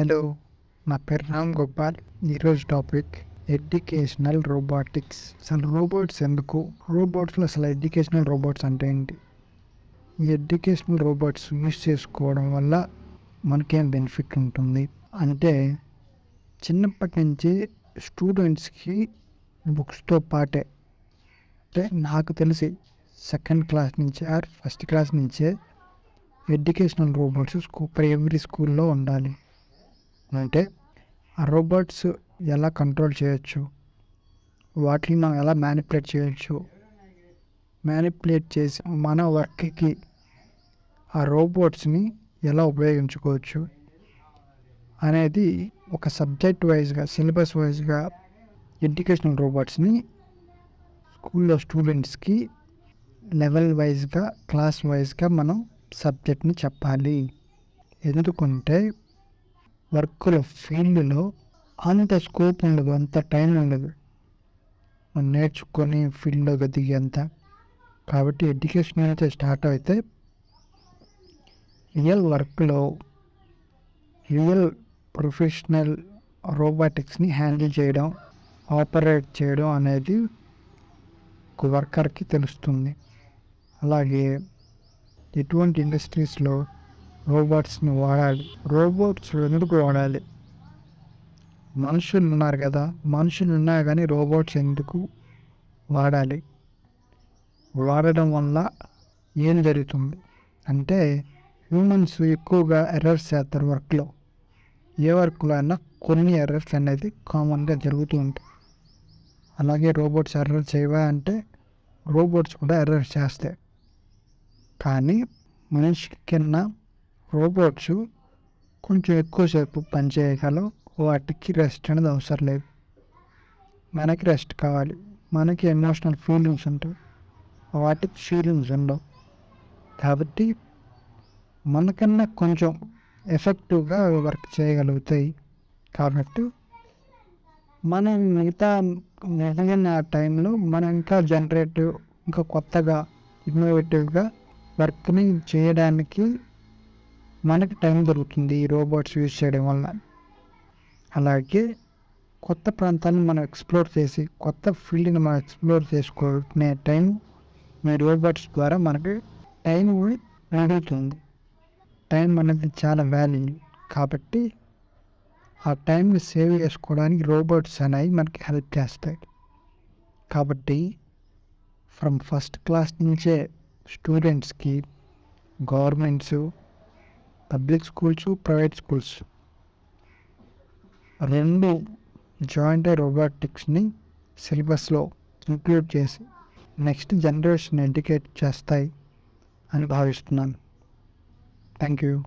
Hello నా పేరు రామ్ గోపాల్. ఈరోజు టాపిక్ ఎడ్యుకేషనల్ రోబోటిక్స్. అసలు రోబోట్స్ ఎందుకు? రోబోట్స్లో అసలు ఎడ్యుకేషనల్ రోబోట్స్ అంటే ఏంటి? ఈ ఎడ్యుకేషనల్ రోబోట్స్ యూస్ చేసుకోవడం వల్ల మనకేం బెనిఫిట్ ఉంటుంది? అంటే చిన్నప్పటి నుంచి స్టూడెంట్స్కి బుక్స్తో పాటే. అంటే నాకు తెలిసి సెకండ్ క్లాస్ నుంచి ఆర్ ఫస్ట్ క్లాస్ నుంచే ఎడ్యుకేషనల్ రోబోట్స్ స్కూ ఎవ్రీ స్కూల్లో ఉండాలి. అంటే ఆ రోబోట్స్ ఎలా కంట్రోల్ చేయొచ్చు? వాటిని మనం ఎలా మ్యానిపులేట్ చేయొచ్చు? మ్యానిపులేట్ చేసి మన వర్క్కి ఆ రోబోట్స్ని ఎలా ఉపయోగించుకోవచ్చు? అనేది ఒక సబ్జెక్ట్ వైజ్గా సిలబస్ వైజ్గా ఎడ్యుకేషనల్ రోబోట్స్ని స్కూల్లో స్టూడెంట్స్కి లెవెల్ వైజ్గా క్లాస్ వైజ్గా మనం సబ్జెక్ట్ని చెప్పాలి. ఎందుకుంటే వర్క్ల ఫీల్డ్లో అంత స్కోప్ ఉండదు అంత టైం ఉండదు. మనం నేర్చుకొని ఫీల్డ్లోకి దిగేంత కాబట్టి ఎడ్యుకేషన్ అయితే స్టార్ట్ అయితే రియల్ వర్క్లో రియల్ ప్రొఫెషనల్ రోబోటిక్స్ని హ్యాండిల్ చేయడం ఆపరేట్ చేయడం అనేది ఒక వర్కర్కి తెలుస్తుంది. అలాగే ఎటువంటి ఇండస్ట్రీస్లో రోబోట్స్ని వాడాలి. రోబోట్స్ ఎందుకు వాడాలి? మనుషులు ఉన్నారు కదా మనుషులు ఉన్నా కానీ రోబోట్స్ ఎందుకు వాడాలి? వాడడం వల్ల ఏం జరుగుతుంది? అంటే హ్యూమన్స్ ఎక్కువగా ఎర్రర్స్ చేస్తారు వర్క్లో. ఏ వర్క్లో అయినా కొన్ని ఎర్రర్స్ అనేది కామన్గా జరుగుతూ ఉంటాయి. అలాగే రోబోట్స్ ఎర్రర్ చేయవా అంటే రోబోట్స్ కూడా ఎర్రర్స్ చేస్తాయి. కానీ మనిషి కన్నా రోబోట్స్ కొంచెం ఎక్కువసేపు పనిచేయగలవు. వాటికి రెస్ట్ అనేది అవసరం లేదు. మనకి రెస్ట్ కావాలి. మనకి ఎమోషనల్ ఫీలింగ్స్ ఉంటాయి. వాటికి ఫీలింగ్స్ ఉండవు. కాబట్టి మనకన్నా కొంచెం ఎఫెక్టివ్గా వర్క్ చేయగలుగుతాయి. కాబట్టి మనం మిగతా నిజంగా ఆ టైంలో మనం ఇంకా జనరేటివ్ ఇంకా కొత్తగా ఇన్నోవేటివ్గా వర్క్ని చేయడానికి మనకి టైం దొరుకుతుంది ఈ రోబోట్స్ యూజ్ చేయడం వల్ల అలాగే కొత్త ప్రాంతాన్ని మనం ఎక్స్ప్లోర్ చేసి కొత్త ఫీల్డ్ని మనం ఎక్స్ప్లోర్ చేసుకునే టైం మీ రోబోట్స్ ద్వారా మనకి టైం అడుగుతుంది టైం అనేది చాలా వాల్యూ కాబట్టి ఆ టైంని సేవ్ చేసుకోవడానికి రోబోట్స్ అనేవి మనకి హెల్ప్ చేస్తాయి. కాబట్టి ఫ్రమ్ ఫస్ట్ క్లాస్ నుంచే స్టూడెంట్స్కి governments public schools private schools. రెండు జాయింట్ రోబోటిక్స్ని సిలబస్లో ఇంక్లూడ్ చేసి నెక్స్ట్ జనరేషన్ ఎడ్యుకేట్ చేస్తాయి అని భావిస్తున్నాను. Thank you.